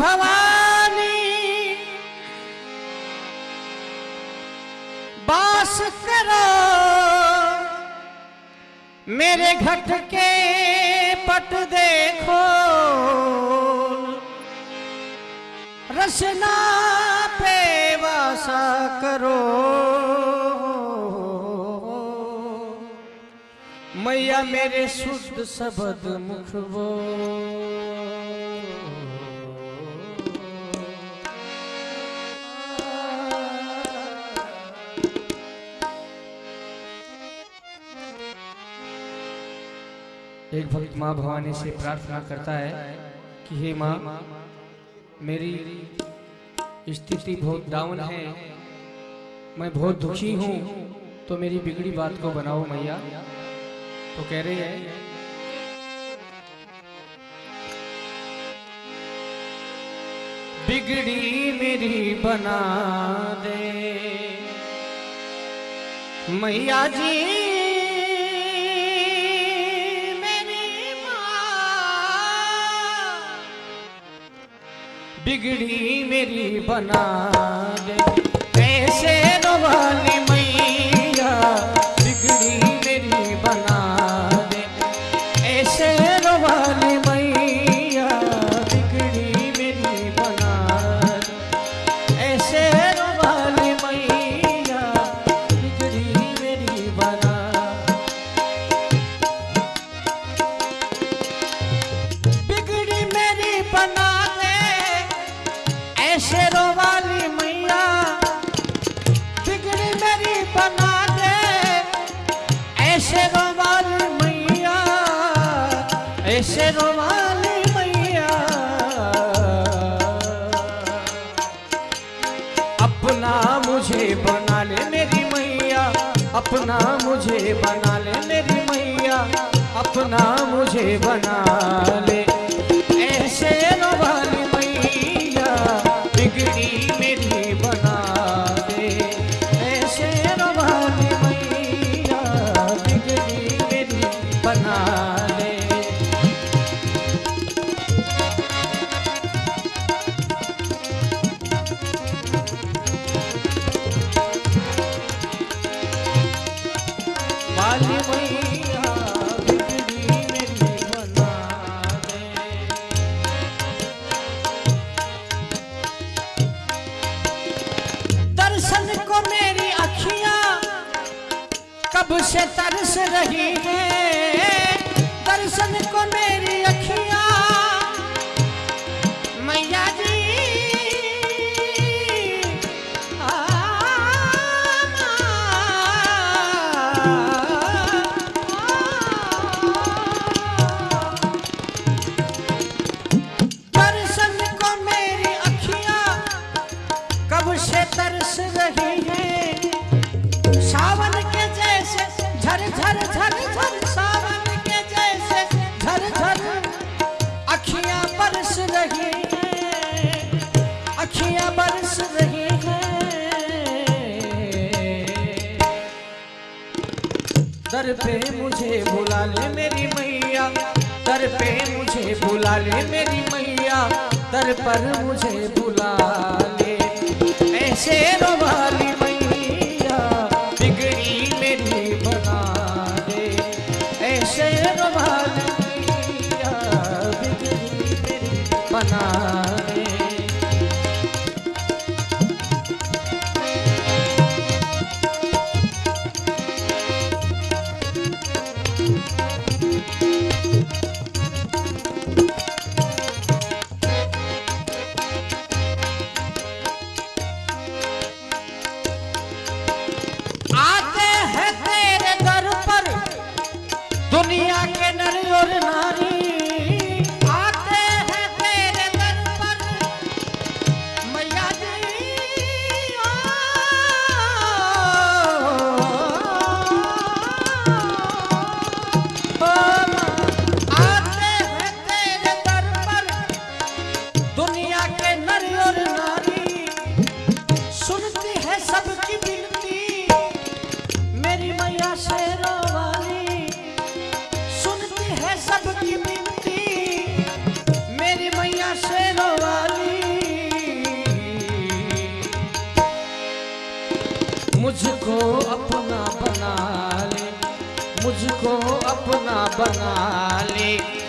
भवानी। बास करो मेरे घट के पट देखो। रसना पे वासा करो। मैया मेरे शुद्ध शब्द मुख वो एक भक्त माँ भवानी से प्रार्थना करता है कि हे माँ, मेरी स्थिति बहुत डाउन है। मैं बहुत दुखी हूँ तो मेरी बिगड़ी बात को बनाओ मैया। तो कह रहे हैं, बिगड़ी मेरी बना दे। मैया जी बिगड़ी मेरी बना दे। ऐसे वाली मैया, बिगड़ी मेरी बना दे। ऐसे वाली मैया ऐसे वाली मैया। अपना मुझे बना ले मेरी मैया, अपना मुझे बना ले मेरी मैया, अपना मुझे बना ले। ऐसे बिगड़ी मेरी बना दे। ऐसे वाली मैया बिगड़ी मेरी बना दे। वाली मैया से तरस रही है अखियाँ बरस रही है। दर पे मुझे बुला ले मेरी मैया, दर पे मुझे बुला ले मेरी मैया, दर पर मुझे बुला मुझको अपना बना ले मुझको अपना बना ले।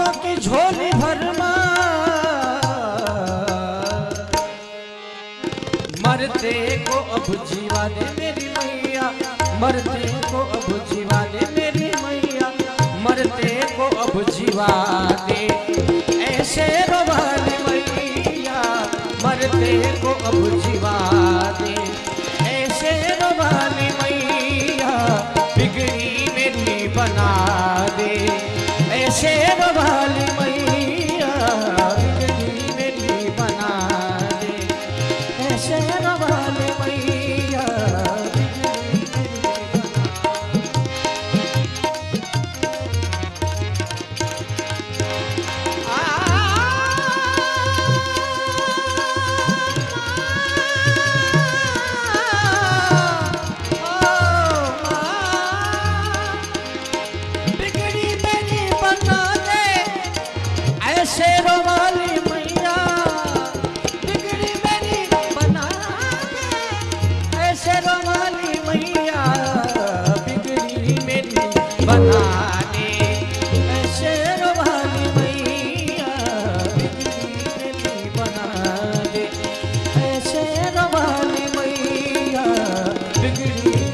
बातों की झोली भरमा मरते को अब जीवा दे मेरी मैया, मरते को अब जीवा दे मेरी मैया, मरते को अब जीवा दे ऐसे रोवाली मैया, मरते को अब जीवा गिरी